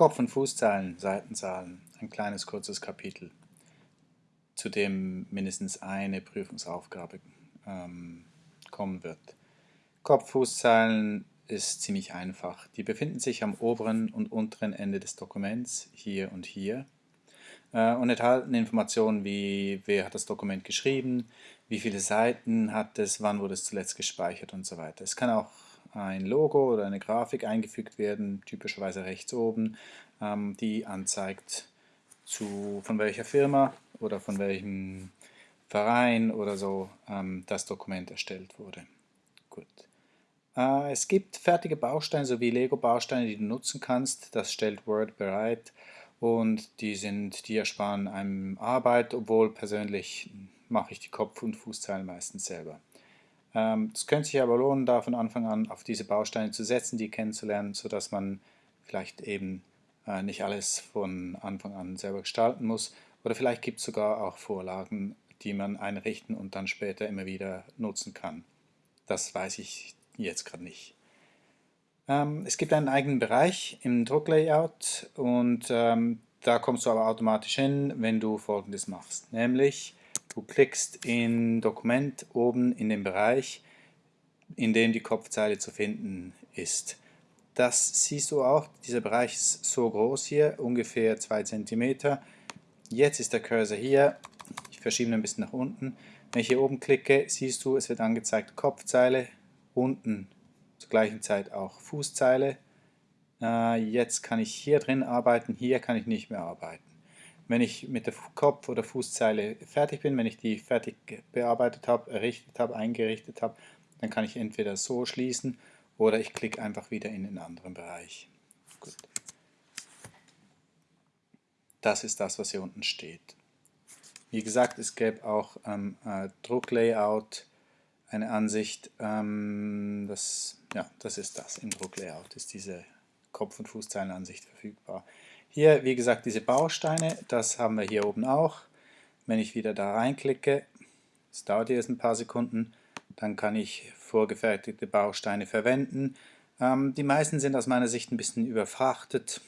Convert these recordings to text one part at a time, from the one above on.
Kopf- und Fußzeilen, Seitenzahlen, ein kleines kurzes Kapitel, zu dem mindestens eine Prüfungsaufgabe ähm, kommen wird. Kopf-Fußzeilen ist ziemlich einfach. Die befinden sich am oberen und unteren Ende des Dokuments, hier und hier, und enthalten Informationen wie, wer hat das Dokument geschrieben, wie viele Seiten hat es, wann wurde es zuletzt gespeichert und so weiter. Es kann auch ein Logo oder eine Grafik eingefügt werden, typischerweise rechts oben, ähm, die anzeigt, zu, von welcher Firma oder von welchem Verein oder so ähm, das Dokument erstellt wurde. Gut. Äh, es gibt fertige Bausteine sowie Lego-Bausteine, die du nutzen kannst. Das stellt Word bereit und die, sind, die ersparen einem Arbeit, obwohl persönlich mache ich die Kopf- und Fußzeilen meistens selber. Ähm, es könnte sich aber lohnen, da von Anfang an auf diese Bausteine zu setzen, die kennenzulernen, sodass man vielleicht eben äh, nicht alles von Anfang an selber gestalten muss. Oder vielleicht gibt es sogar auch Vorlagen, die man einrichten und dann später immer wieder nutzen kann. Das weiß ich jetzt gerade nicht. Ähm, es gibt einen eigenen Bereich im Drucklayout und ähm, da kommst du aber automatisch hin, wenn du folgendes machst, nämlich Du klickst in Dokument oben in den Bereich, in dem die Kopfzeile zu finden ist. Das siehst du auch, dieser Bereich ist so groß hier, ungefähr 2 cm. Jetzt ist der Cursor hier, ich verschiebe ihn ein bisschen nach unten. Wenn ich hier oben klicke, siehst du, es wird angezeigt Kopfzeile, unten zur gleichen Zeit auch Fußzeile. Äh, jetzt kann ich hier drin arbeiten, hier kann ich nicht mehr arbeiten. Wenn ich mit der Kopf- oder Fußzeile fertig bin, wenn ich die fertig bearbeitet habe, errichtet habe, eingerichtet habe, dann kann ich entweder so schließen oder ich klicke einfach wieder in den anderen Bereich. Gut. Das ist das, was hier unten steht. Wie gesagt, es gäbe auch ähm, äh, Drucklayout, eine Ansicht, ähm, das, ja, das ist das, im Drucklayout ist diese Kopf- und Fußzeilenansicht verfügbar. Hier, wie gesagt, diese Bausteine, das haben wir hier oben auch. Wenn ich wieder da reinklicke, das dauert jetzt ein paar Sekunden, dann kann ich vorgefertigte Bausteine verwenden. Ähm, die meisten sind aus meiner Sicht ein bisschen überfrachtet.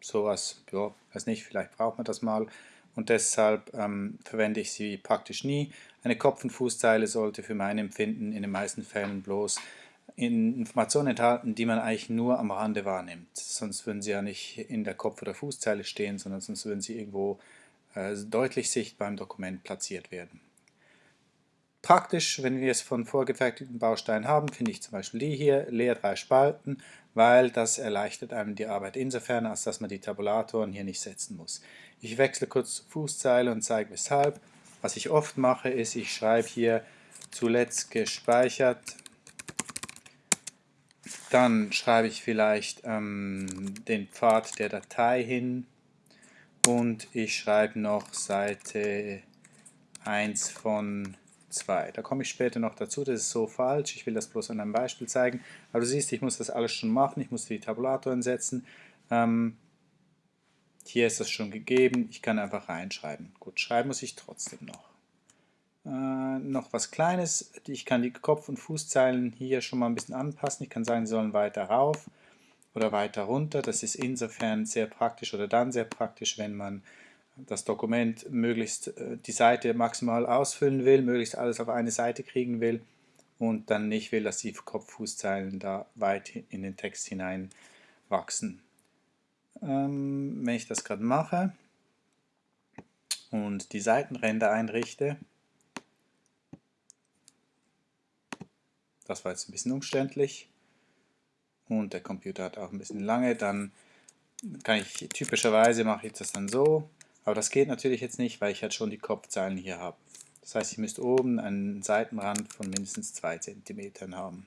Sowas, ja, weiß nicht, vielleicht braucht man das mal. Und deshalb ähm, verwende ich sie praktisch nie. Eine Kopf- und Fußzeile sollte für mein Empfinden in den meisten Fällen bloß Informationen enthalten, die man eigentlich nur am Rande wahrnimmt. Sonst würden sie ja nicht in der Kopf- oder Fußzeile stehen, sondern sonst würden sie irgendwo äh, deutlich sichtbar im Dokument platziert werden. Praktisch, wenn wir es von vorgefertigten Bausteinen haben, finde ich zum Beispiel die hier, leer drei Spalten, weil das erleichtert einem die Arbeit insofern, als dass man die Tabulatoren hier nicht setzen muss. Ich wechsle kurz zur Fußzeile und zeige weshalb. Was ich oft mache, ist, ich schreibe hier zuletzt gespeichert dann schreibe ich vielleicht ähm, den Pfad der Datei hin und ich schreibe noch Seite 1 von 2. Da komme ich später noch dazu, das ist so falsch, ich will das bloß an einem Beispiel zeigen. Aber du siehst, ich muss das alles schon machen, ich muss die Tabulatoren setzen. Ähm, hier ist das schon gegeben, ich kann einfach reinschreiben. Gut, schreiben muss ich trotzdem noch. Äh, noch was Kleines, ich kann die Kopf- und Fußzeilen hier schon mal ein bisschen anpassen. Ich kann sagen, sie sollen weiter rauf oder weiter runter. Das ist insofern sehr praktisch oder dann sehr praktisch, wenn man das Dokument möglichst äh, die Seite maximal ausfüllen will, möglichst alles auf eine Seite kriegen will und dann nicht will, dass die Kopf-Fußzeilen da weit in den Text hinein wachsen. Ähm, wenn ich das gerade mache und die Seitenränder einrichte, Das war jetzt ein bisschen umständlich und der Computer hat auch ein bisschen lange. Dann kann ich, typischerweise mache ich das dann so, aber das geht natürlich jetzt nicht, weil ich halt schon die Kopfzeilen hier habe. Das heißt, ich müsste oben einen Seitenrand von mindestens 2 cm haben.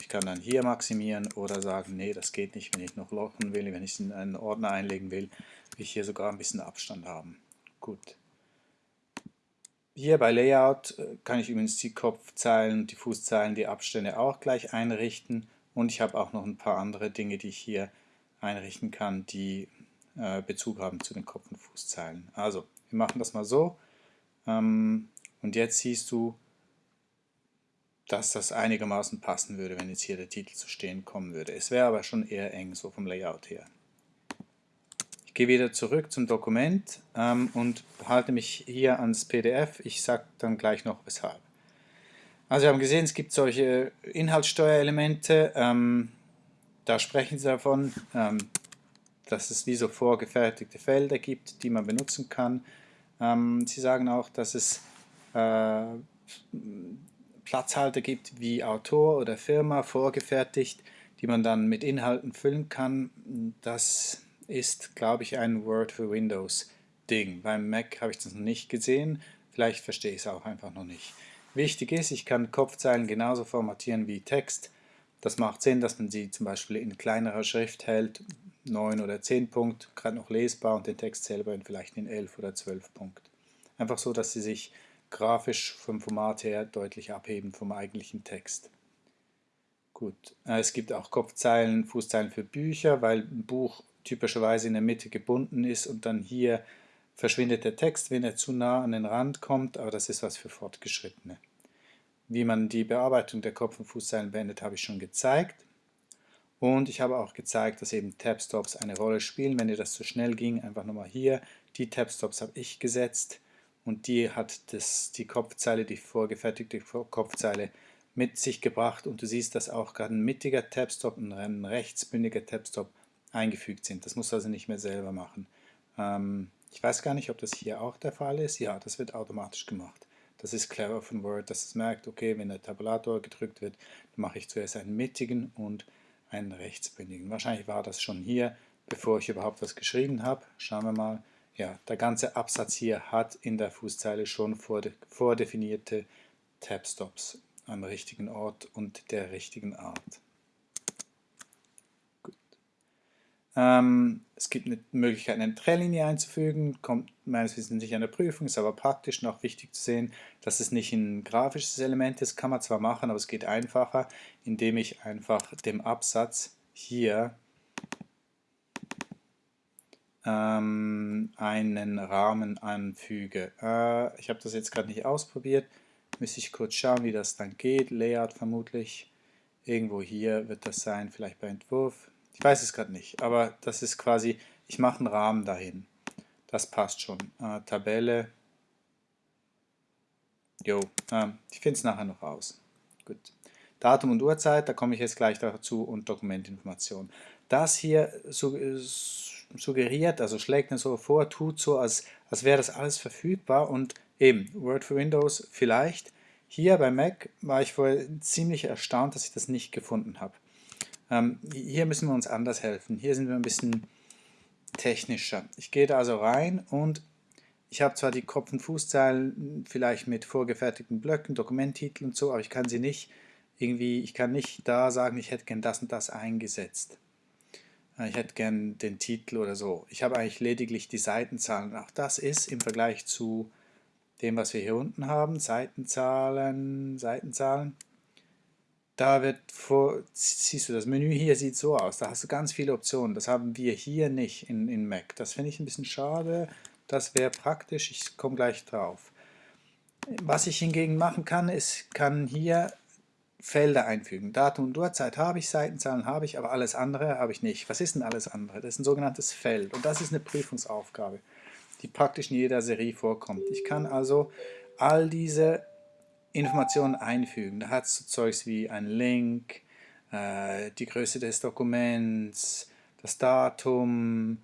Ich kann dann hier maximieren oder sagen, nee, das geht nicht, wenn ich noch lochen will, wenn ich es in einen Ordner einlegen will, will ich hier sogar ein bisschen Abstand haben. Gut. Hier bei Layout äh, kann ich übrigens die Kopfzeilen, die Fußzeilen, die Abstände auch gleich einrichten und ich habe auch noch ein paar andere Dinge, die ich hier einrichten kann, die äh, Bezug haben zu den Kopf- und Fußzeilen. Also, wir machen das mal so ähm, und jetzt siehst du, dass das einigermaßen passen würde, wenn jetzt hier der Titel zu stehen kommen würde. Es wäre aber schon eher eng, so vom Layout her. gehe wieder zurück zum Dokument ähm, und halte mich hier ans PDF. Ich sage dann gleich noch weshalb. Also wir haben gesehen, es gibt solche Inhaltssteuerelemente, ähm, da sprechen sie davon, ähm, dass es wie so vorgefertigte Felder gibt, die man benutzen kann. Ähm, sie sagen auch, dass es äh, Platzhalter gibt wie Autor oder Firma vorgefertigt, die man dann mit Inhalten füllen kann. Das ist, glaube ich, ein Word für Windows Ding. Beim Mac habe ich das noch nicht gesehen, vielleicht verstehe ich es auch einfach noch nicht. Wichtig ist, ich kann Kopfzeilen genauso formatieren wie Text. Das macht Sinn, dass man sie zum Beispiel in kleinerer Schrift hält, 9 oder 10 Punkt, gerade noch lesbar und den Text selber in vielleicht in 11 oder 12 Punkt. Einfach so, dass sie sich grafisch vom Format her deutlich abheben vom eigentlichen Text. Gut, äh, es gibt auch Kopfzeilen, Fußzeilen für Bücher, weil ein Buch typischerweise in der Mitte gebunden ist und dann hier verschwindet der Text, wenn er zu nah an den Rand kommt, aber das ist was für Fortgeschrittene. Wie man die Bearbeitung der Kopf- und Fußzeilen beendet, habe ich schon gezeigt. Und ich habe auch gezeigt, dass eben Tab-Stops eine Rolle spielen. Wenn dir das zu schnell ging, einfach nochmal hier. Die Tab-Stops habe ich gesetzt und die hat das, die Kopfzeile, die vorgefertigte Kopfzeile mit sich gebracht. Und du siehst, dass auch gerade ein mittiger Tab-Stop und ein rechtsbündiger Tab-Stop eingefügt sind. Das musst du also nicht mehr selber machen. Ähm, ich weiß gar nicht, ob das hier auch der Fall ist. Ja, das wird automatisch gemacht. Das ist clever von Word, dass es merkt, okay, wenn der Tabulator gedrückt wird, mache ich zuerst einen mittigen und einen rechtsbündigen. Wahrscheinlich war das schon hier, bevor ich überhaupt was geschrieben habe. Schauen wir mal. Ja, der ganze Absatz hier hat in der Fußzeile schon vordefinierte Tab-Stops am richtigen Ort und der richtigen Art. Ähm, es gibt eine Möglichkeit, eine Trennlinie einzufügen, kommt meines Wissens nicht an der Prüfung, ist aber praktisch noch wichtig zu sehen, dass es nicht ein grafisches Element ist, kann man zwar machen, aber es geht einfacher, indem ich einfach dem Absatz hier ähm, einen Rahmen anfüge. Äh, ich habe das jetzt gerade nicht ausprobiert, müsste ich kurz schauen, wie das dann geht. Layout vermutlich, irgendwo hier wird das sein, vielleicht bei Entwurf. Ich weiß es gerade nicht, aber das ist quasi, ich mache einen Rahmen dahin. Das passt schon. Äh, Tabelle. Jo, äh, ich finde es nachher noch raus. Gut. Datum und Uhrzeit, da komme ich jetzt gleich dazu und Dokumentinformation. Das hier suggeriert, also schlägt mir so vor, tut so, als, als wäre das alles verfügbar und eben, Word for Windows vielleicht. Hier bei Mac war ich vorher ziemlich erstaunt, dass ich das nicht gefunden habe. Ähm, hier müssen wir uns anders helfen. Hier sind wir ein bisschen technischer. Ich gehe da also rein und ich habe zwar die Kopf- und Fußzeilen vielleicht mit vorgefertigten Blöcken, Dokumenttitel und so, aber ich kann sie nicht irgendwie, ich kann nicht da sagen, ich hätte gern das und das eingesetzt. Ich hätte gern den Titel oder so. Ich habe eigentlich lediglich die Seitenzahlen. Auch das ist im Vergleich zu dem, was wir hier unten haben, Seitenzahlen, Seitenzahlen, da wird vor, siehst du, das Menü hier sieht so aus, da hast du ganz viele Optionen, das haben wir hier nicht in, in Mac. Das finde ich ein bisschen schade, das wäre praktisch, ich komme gleich drauf. Was ich hingegen machen kann, ist, kann hier Felder einfügen. Datum und Uhrzeit habe ich, Seitenzahlen habe ich, aber alles andere habe ich nicht. Was ist denn alles andere? Das ist ein sogenanntes Feld und das ist eine Prüfungsaufgabe, die praktisch in jeder Serie vorkommt. Ich kann also all diese Informationen einfügen. Da hat es so Zeugs wie ein Link, äh, die Größe des Dokuments, das Datum,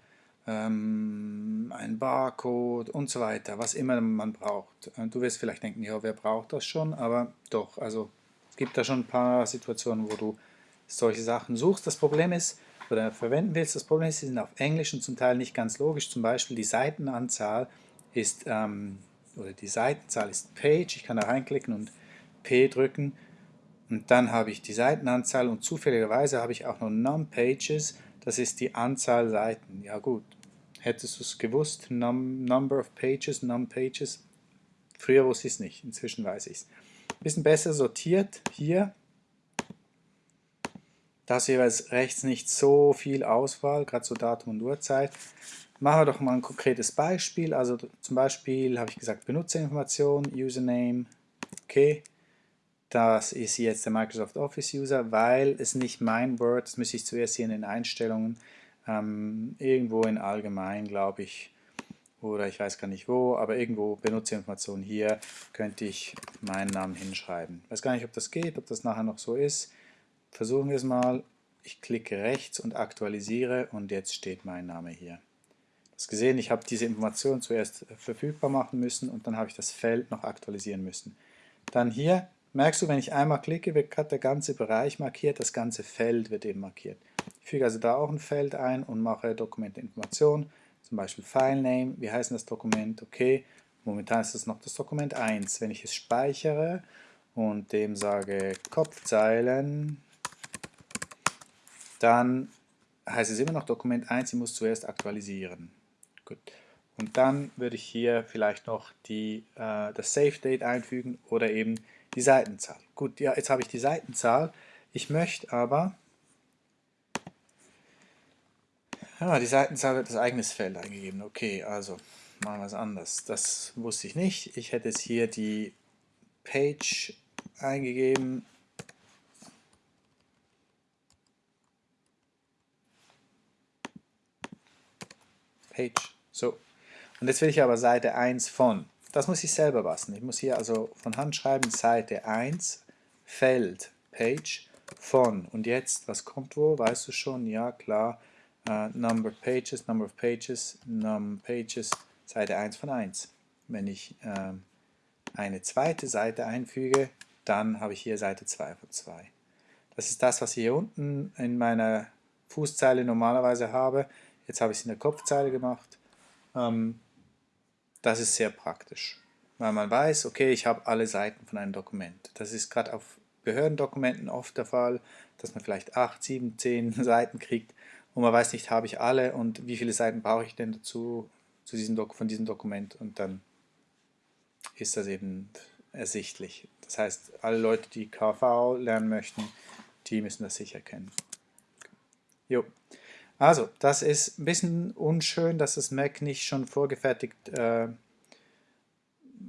ähm, ein Barcode und so weiter, was immer man braucht. Du wirst vielleicht denken, ja, wer braucht das schon? Aber doch, also es gibt da schon ein paar Situationen, wo du solche Sachen suchst. Das Problem ist, oder verwenden willst, das Problem ist, sie sind auf Englisch und zum Teil nicht ganz logisch. Zum Beispiel die Seitenanzahl ist ähm, oder die Seitenzahl ist Page, ich kann da reinklicken und P drücken und dann habe ich die Seitenanzahl und zufälligerweise habe ich auch noch Num-Pages, das ist die Anzahl Seiten. Ja gut, hättest du es gewusst, num, Number of Pages, Num-Pages, früher wusste ich es nicht, inzwischen weiß ich es. Bisschen besser sortiert hier, da ist jeweils rechts nicht so viel Auswahl, gerade so Datum und Uhrzeit. Machen wir doch mal ein konkretes Beispiel. Also zum Beispiel habe ich gesagt Benutzerinformation, Username, okay. Das ist jetzt der Microsoft Office User, weil es nicht mein Word, das müsste ich zuerst hier in den Einstellungen ähm, irgendwo in allgemein, glaube ich, oder ich weiß gar nicht wo, aber irgendwo Benutzerinformation hier könnte ich meinen Namen hinschreiben. Ich weiß gar nicht, ob das geht, ob das nachher noch so ist. Versuchen wir es mal. Ich klicke rechts und aktualisiere und jetzt steht mein Name hier. Du hast gesehen, ich habe diese Information zuerst verfügbar machen müssen und dann habe ich das Feld noch aktualisieren müssen. Dann hier merkst du, wenn ich einmal klicke, wird gerade der ganze Bereich markiert, das ganze Feld wird eben markiert. Ich füge also da auch ein Feld ein und mache Dokumentinformation zum Beispiel FileName, wie heißt das Dokument, okay, momentan ist es noch das Dokument 1. Wenn ich es speichere und dem sage Kopfzeilen, dann heißt es immer noch Dokument 1, ich muss zuerst aktualisieren. Gut. Und dann würde ich hier vielleicht noch die, äh, das Save Date einfügen oder eben die Seitenzahl. Gut, ja, jetzt habe ich die Seitenzahl. Ich möchte aber Ja, die Seitenzahl wird als eigenes Feld eingegeben. Okay, also machen wir es anders. Das wusste ich nicht. Ich hätte jetzt hier die Page eingegeben. Page. So. Und jetzt will ich aber Seite 1 von. Das muss ich selber basteln. Ich muss hier also von Hand schreiben, Seite 1, Feld, Page, von. Und jetzt, was kommt wo? Weißt du schon? Ja, klar uh, number of pages, number of pages, num pages, Seite 1 von 1. Wenn ich ähm, eine zweite Seite einfüge, dann habe ich hier Seite 2 von 2. Das ist das, was ich hier unten in meiner Fußzeile normalerweise habe. Jetzt habe ich es in der Kopfzeile gemacht. Ähm, das ist sehr praktisch, weil man weiß, okay, ich habe alle Seiten von einem Dokument. Das ist gerade auf Behördendokumenten oft der Fall, dass man vielleicht 8, 7, 10 Seiten kriegt und man weiß nicht, habe ich alle und wie viele Seiten brauche ich denn dazu zu diesem von diesem Dokument und dann ist das eben ersichtlich. Das heißt, alle Leute, die KV lernen möchten, die müssen das sicher kennen. Jo. Also, das ist ein bisschen unschön, dass das Mac nicht schon vorgefertigt äh,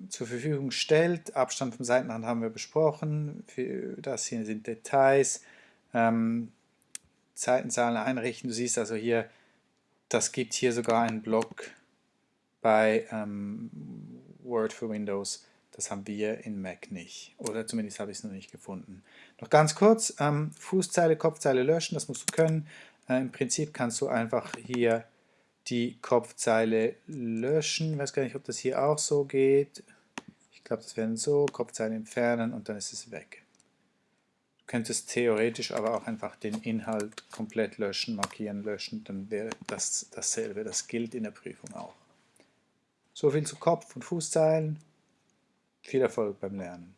zur Verfügung stellt. Abstand vom Seitenrand haben wir besprochen. Das hier sind Details. Ähm, Seitenzahlen einrichten. Du siehst also hier, das gibt hier sogar einen Block bei ähm, Word für Windows. Das haben wir in Mac nicht. Oder zumindest habe ich es noch nicht gefunden. Noch ganz kurz, ähm, Fußzeile, Kopfzeile löschen, das musst du können. Äh, Im Prinzip kannst du einfach hier die Kopfzeile löschen. Ich weiß gar nicht, ob das hier auch so geht. Ich glaube, das wäre so, Kopfzeile entfernen und dann ist es weg könntest theoretisch aber auch einfach den Inhalt komplett löschen, markieren, löschen, dann wäre das dasselbe. Das gilt in der Prüfung auch. So viel zu Kopf- und Fußzeilen. Viel Erfolg beim Lernen.